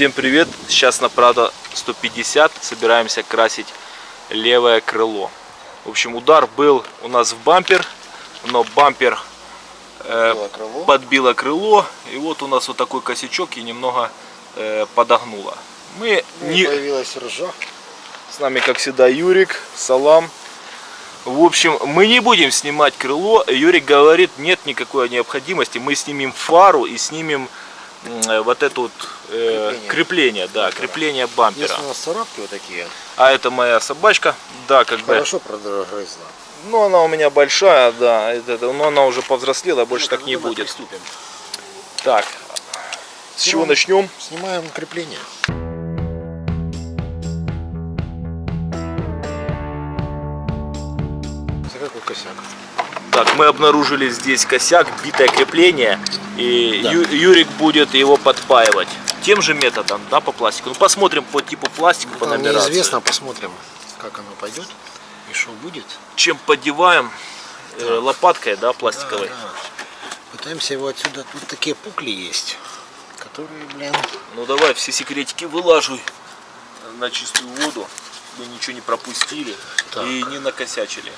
Всем привет! Сейчас на Prado 150 собираемся красить левое крыло. В общем, удар был у нас в бампер, но бампер э, Подбило крыло. подбило крыло, и вот у нас вот такой косячок и немного э, подогнуло. Мы Ну, не, Появилась ржа. с нами, как всегда, Юрик, Салам. В общем, мы не будем снимать крыло. Юрик говорит, нет никакой необходимости. Мы снимем фару и снимем вот это вот э, Крепление. крепление, да, крепление бампера. Если у нас царапки вот такие, А это моя собачка, да, как бы. хорошо прогрызла. Ну, она у меня большая, да, это- это- но она уже повзрослела, больше так не будет. Приступим. Так, с чего начнем? Снимаем крепление. За какой косяк? Так, мы обнаружили здесь косяк, битое крепление, и Да. Ю- Юрик будет его подпаивать. Тем же методом, да, по пластику. Ну, посмотрим по типу пластика, по Нам нумерации. неизвестно, посмотрим, как оно пойдет и что будет. Чем поддеваем э, лопаткой, да, пластиковой. Да, да. Пытаемся его отсюда. Тут такие пукли есть, которые, блин, Ну, давай все секретики вылаживай на чистую воду. Мы ничего не пропустили Так. и не накосячили.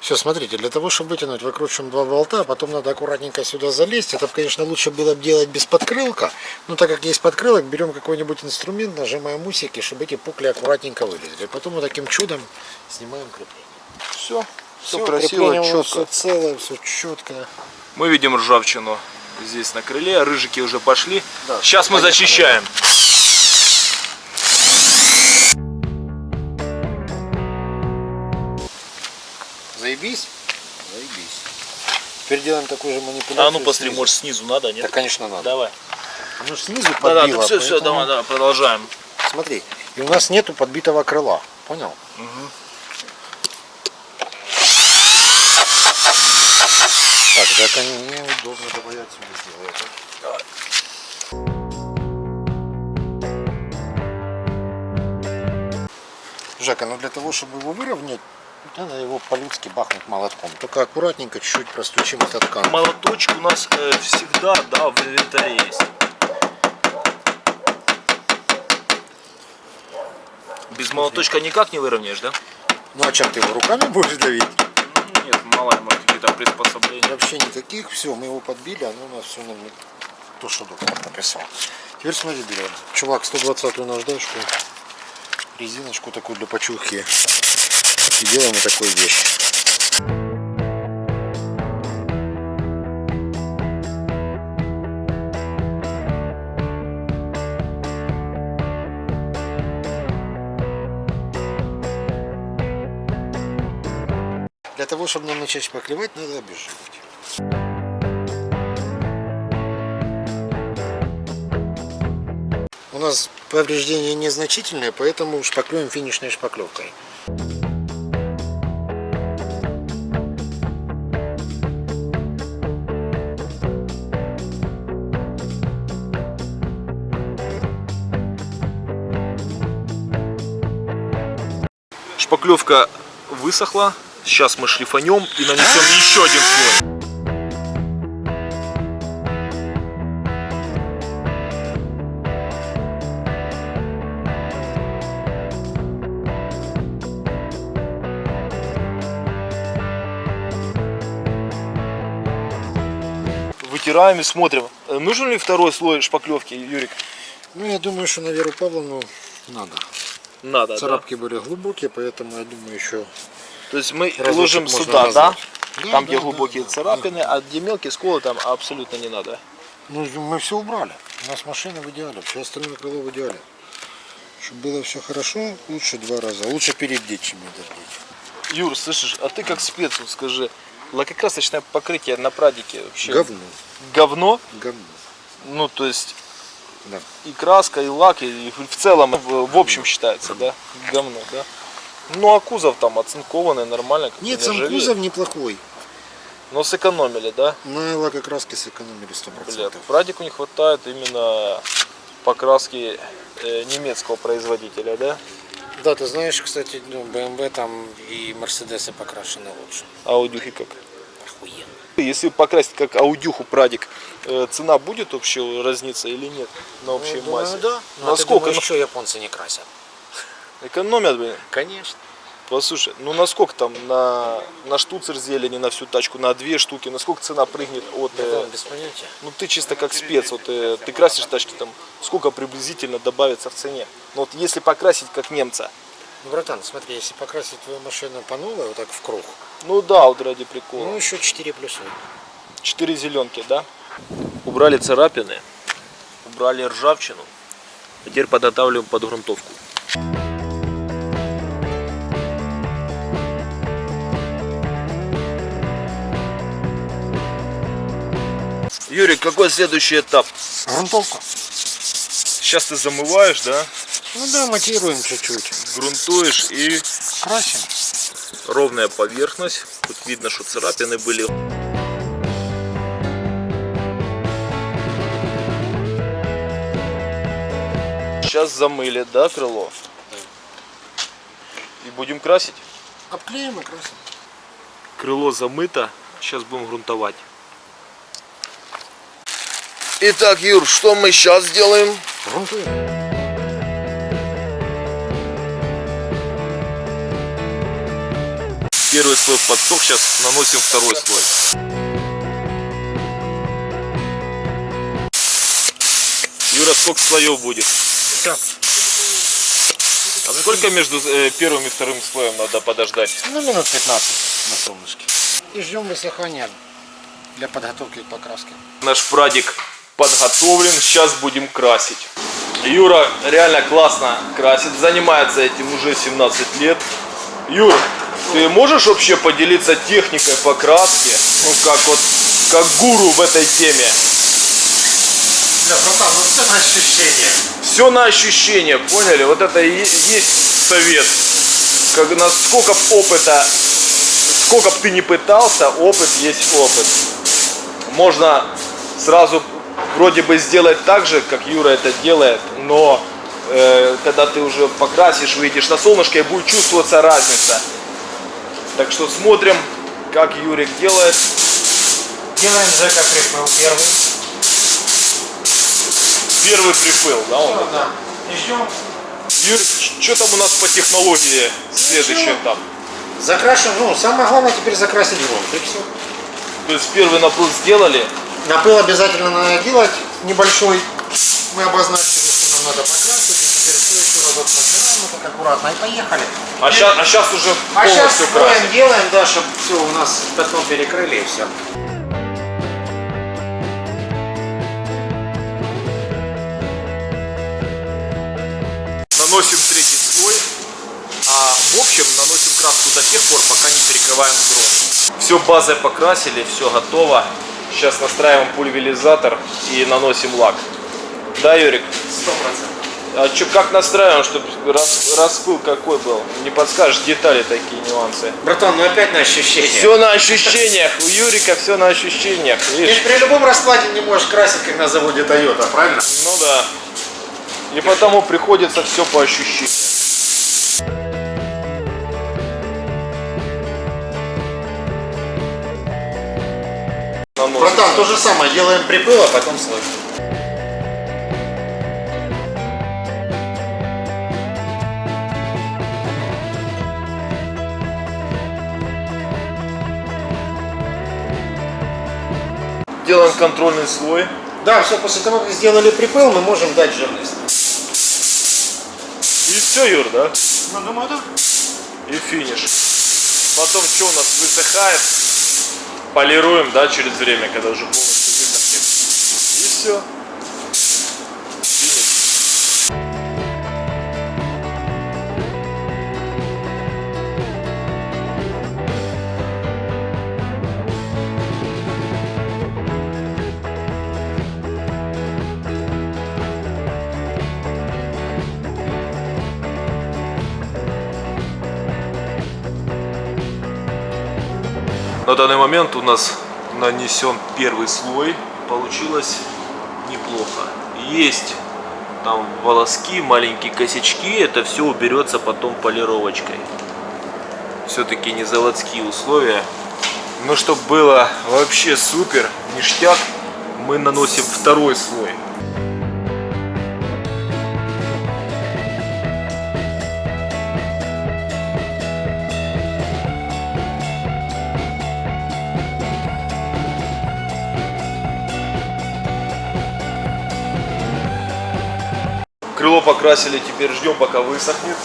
Все, смотрите, для того, чтобы вытянуть, выкручиваем два болта, а потом надо аккуратненько сюда залезть. Это, конечно, лучше было бы делать без подкрылка. Но так как есть подкрылок, берем какой-нибудь инструмент, нажимаем усики, чтобы эти пукли аккуратненько вылезли. Потом вот таким чудом снимаем крепление. Все, все Всё, красиво, четко. Все целое, все четко. Мы видим ржавчину здесь на крыле, рыжики уже пошли. Да, Сейчас мы поехали. зачищаем. Теперь делаем такую же манипуляцию. А ну посмотри, снизу. может снизу надо, нет? Да, конечно, надо. Давай. Ж снизу Да, да, подбило, все, все, поэтому- давай, давай, продолжаем. Смотри, и у нас нету подбитого крыла. Понял? Так, так неудобно, давай я отсюда сделаю. Жека, ну для того, чтобы его выровнять, надо его по-людски бахнуть молотком. Только аккуратненько чуть-чуть простучим этот ткань. Молоточек у нас э, всегда, да, в инвентаре есть. Без молоточка никак не выровняешь, да? Ну а чем ты его руками будешь давить? Ну, Нет, мало может, какие-то приспособления. Вообще никаких. Все, мы его подбили, оно у нас все не- то, что доктор написал. Теперь смотри, берем. Чувак, 120 наждачку, резиночку такую для почухи. И делаем вот такую вещь. Для того, чтобы нам начать шпаклевать, надо обезжиривать. У нас повреждения незначительные, поэтому шпаклюем финишной шпаклевкой. Шпаклевка высохла. Сейчас мы шлифанем и нанесем еще один слой. Вытираем и смотрим, э, нужен ли второй слой шпаклевки, Юрик? Ну, я думаю, что на Веру Павловну надо. Надо, да. Царапки были глубокие, поэтому я думаю, еще То есть мы ложим сюда, да? Да, Там, да, где да, глубокие да. царапины, а где мелкие сколы, там абсолютно не надо. Ну, мы все убрали. У нас машина в идеале, все остальное крыло в идеале. Чтобы было все хорошо, лучше два раза. Лучше перебдеть, чем недордеть. Юр, слышишь, а ты как спец, вот скажи, лакокрасочное покрытие на прадике вообще Говно. говно? Говно. Ну, то есть Да. и краска, и лак, и в целом, в, в общем считается, да? Говно, да? Ну, а кузов там оцинкованный, нормально. Нет, не сам ржавеет. кузов неплохой. Но сэкономили, да? На лакокраске сэкономили 100%. Бля, прадику не хватает именно покраски э, немецкого производителя, да? Да, ты знаешь, кстати, ну, BMW там и Мерседесы покрашены лучше. А у Дюхи как? Если покрасить как аудюху прадик, э, цена будет общая разниться или нет на общей Ну, думаю, массе? да. Ну, а Насколько? думаешь, еще японцы не красят? Экономят, блин. Конечно. Послушай, ну насколько там на, на штуцер зелени, на всю тачку, на две штуки, насколько цена прыгнет от... э, без понятия. ну ты чисто как спец, вот э, ты красишь тачки, там сколько приблизительно добавится в цене? Ну вот если покрасить как немца, Ну, братан, смотри, если покрасить твою машину по новой, вот так в круг, ну да, вот ради прикола. ну еще 4 плюсов. Четыре зеленки, да? Убрали царапины, убрали ржавчину. Теперь подготавливаем под грунтовку. Юрий, какой следующий этап? Грунтовка. Сейчас ты замываешь, да? Ну да, матируем чуть-чуть. Грунтуешь и Красим. ровная поверхность. Тут видно, что царапины были. Сейчас замыли, да, крыло? И будем красить. Обклеим и красим. Крыло замыто. Сейчас будем грунтовать. Итак, Юр, что мы сейчас сделаем? Грунтуем. Первый слой подсох, сейчас наносим второй слой. Юра, сколько слоев будет? Так, А сколько между э, первым и вторым слоем надо подождать? ну минут 15 на солнышке. И ждем высыхания для подготовки к покраске. Наш прадик подготовлен, сейчас будем красить. Юра реально классно красит, занимается этим уже 17 лет. Юр, ты можешь вообще поделиться техникой покраски? Ну как вот, как гуру в этой теме. Да, братан, ну все на ощущение. Все на ощущение, поняли? Вот это и есть совет. Как, насколько опыта, сколько бы ты не пытался, опыт есть опыт. Можно сразу вроде бы сделать так же, как Юра это делает, но э, когда ты уже покрасишь, выйдешь на солнышко и будет чувствоваться разница. Так что смотрим, как Юрик делает. Делаем Жека припыл первый. Первый припыл, да? Он? Всё, да. И ждем. Юр, что там у нас по технологии следующий Ничего. этап? Закрашиваем, ну самое главное теперь закрасить грунт и все. То есть первый напыл сделали, Напыл обязательно надо делать небольшой. Мы обозначили, что нам надо покрасить. И теперь все вот так аккуратно и поехали. а сейчас, а щас уже А сейчас красим. делаем, да, чтобы все у нас пятно перекрыли и все. Наносим третий слой, а в общем наносим краску до тех пор, пока не перекрываем грунт. Все базой покрасили, все готово. Сейчас настраиваем пульверизатор и наносим лак. Да, Юрик? Сто процентов. А чё, как настраиваем, чтобы рас, распыл какой был? Не подскажешь детали такие нюансы. Братан, ну опять на ощущение. Все на ощущениях. У Юрика все на ощущениях. Ты Видишь? ж при любом раскладе не можешь красить, как на заводе Toyota, правильно? Ну да. И потому приходится все по ощущениям. Братан, то же самое, делаем припыл, а потом слой. Контрольный слой. Да, все, после того, как сделали припыл, мы можем дать жирность. И все, Юр, да? Ну, думаю, да. И финиш. Потом что у нас высыхает? Полируем, да, через время, когда уже полностью высохнет. И все. На данный момент у нас нанесен первый слой. Получилось неплохо. Есть там волоски, маленькие косячки. Это все уберется потом полировочкой. Все-таки не заводские условия. Но чтобы было вообще супер, ништяк, мы наносим второй слой. Покрасили, теперь ждем пока высохнет,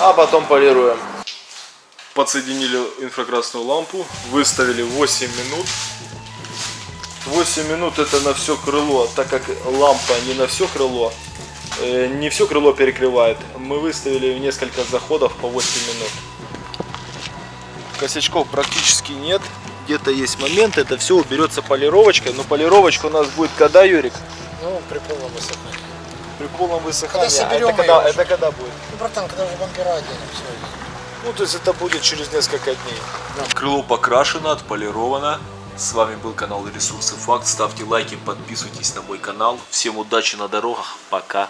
а потом полируем. Подсоединили инфракрасную лампу, выставили 8 минут. 8 минут это на все крыло, так как лампа не на все крыло, э, не все крыло перекрывает. Мы выставили несколько заходов по 8 минут. Косячков практически нет. Где-то есть момент, это все уберется полировочкой. Но полировочка у нас будет когда, Юрик? Ну, при полном высыхании. При полном высыхании. Когда соберем это, когда, это когда будет? Ну, братан, когда уже бампера оденем, все. Ну, то есть это будет через несколько дней. Крыло покрашено, отполировано. С вами был канал Ресурсы Факт. Ставьте лайки, подписывайтесь на мой канал. Всем удачи на дорогах. Пока.